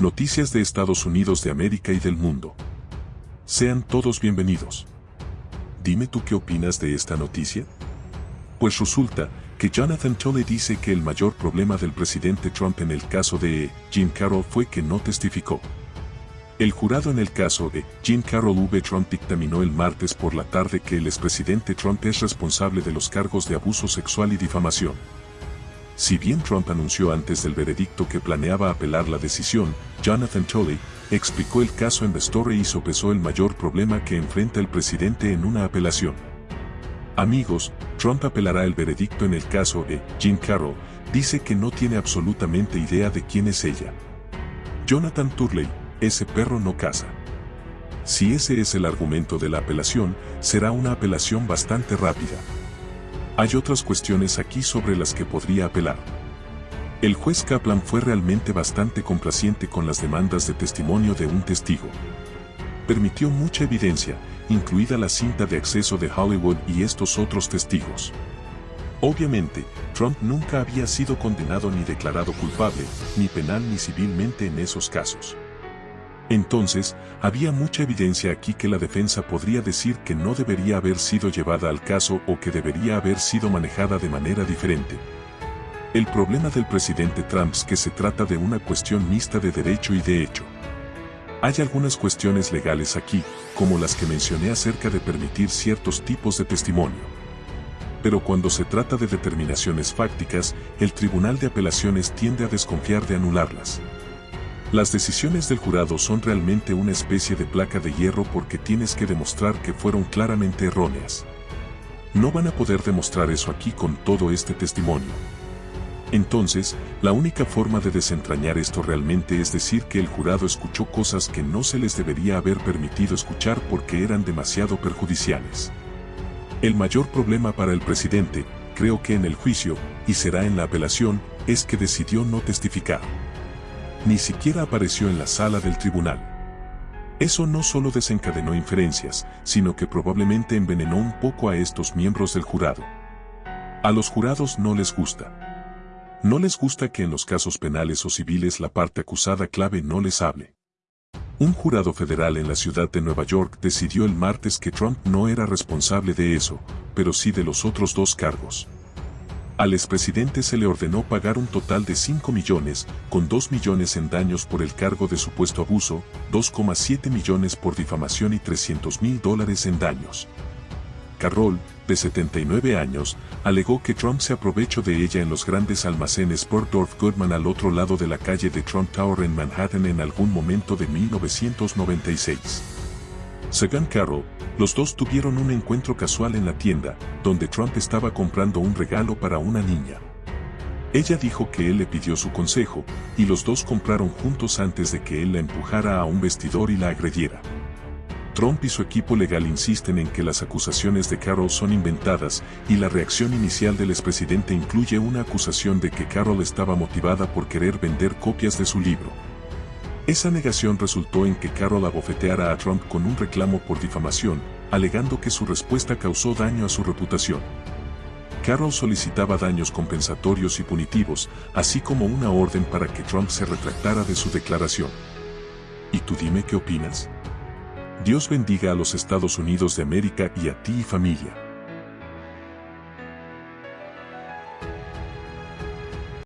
Noticias de Estados Unidos de América y del mundo. Sean todos bienvenidos. Dime tú qué opinas de esta noticia. Pues resulta que Jonathan Tolle dice que el mayor problema del presidente Trump en el caso de Jim Carroll fue que no testificó. El jurado en el caso de Jim Carroll V. Trump dictaminó el martes por la tarde que el expresidente Trump es responsable de los cargos de abuso sexual y difamación. Si bien Trump anunció antes del veredicto que planeaba apelar la decisión, Jonathan Tolley explicó el caso en The Story y sopesó el mayor problema que enfrenta el presidente en una apelación. Amigos, Trump apelará el veredicto en el caso de Jim Carroll, dice que no tiene absolutamente idea de quién es ella. Jonathan Turley, ese perro no casa. Si ese es el argumento de la apelación, será una apelación bastante rápida. Hay otras cuestiones aquí sobre las que podría apelar. El juez Kaplan fue realmente bastante complaciente con las demandas de testimonio de un testigo. Permitió mucha evidencia, incluida la cinta de acceso de Hollywood y estos otros testigos. Obviamente, Trump nunca había sido condenado ni declarado culpable, ni penal ni civilmente en esos casos. Entonces, había mucha evidencia aquí que la defensa podría decir que no debería haber sido llevada al caso o que debería haber sido manejada de manera diferente. El problema del presidente Trump es que se trata de una cuestión mixta de derecho y de hecho. Hay algunas cuestiones legales aquí, como las que mencioné acerca de permitir ciertos tipos de testimonio. Pero cuando se trata de determinaciones fácticas, el Tribunal de Apelaciones tiende a desconfiar de anularlas. Las decisiones del jurado son realmente una especie de placa de hierro porque tienes que demostrar que fueron claramente erróneas. No van a poder demostrar eso aquí con todo este testimonio. Entonces, la única forma de desentrañar esto realmente es decir que el jurado escuchó cosas que no se les debería haber permitido escuchar porque eran demasiado perjudiciales. El mayor problema para el presidente, creo que en el juicio, y será en la apelación, es que decidió no testificar ni siquiera apareció en la sala del tribunal. Eso no solo desencadenó inferencias, sino que probablemente envenenó un poco a estos miembros del jurado. A los jurados no les gusta. No les gusta que en los casos penales o civiles la parte acusada clave no les hable. Un jurado federal en la ciudad de Nueva York decidió el martes que Trump no era responsable de eso, pero sí de los otros dos cargos. Al expresidente se le ordenó pagar un total de 5 millones, con 2 millones en daños por el cargo de supuesto abuso, 2,7 millones por difamación y 300 mil dólares en daños. Carroll, de 79 años, alegó que Trump se aprovechó de ella en los grandes almacenes Bergdorf Goodman al otro lado de la calle de Trump Tower en Manhattan en algún momento de 1996. Según Carroll, los dos tuvieron un encuentro casual en la tienda, donde Trump estaba comprando un regalo para una niña. Ella dijo que él le pidió su consejo, y los dos compraron juntos antes de que él la empujara a un vestidor y la agrediera. Trump y su equipo legal insisten en que las acusaciones de Carroll son inventadas y la reacción inicial del expresidente incluye una acusación de que Carroll estaba motivada por querer vender copias de su libro. Esa negación resultó en que Carroll abofeteara a Trump con un reclamo por difamación, alegando que su respuesta causó daño a su reputación. Carroll solicitaba daños compensatorios y punitivos, así como una orden para que Trump se retractara de su declaración. ¿Y tú dime qué opinas? Dios bendiga a los Estados Unidos de América y a ti y familia.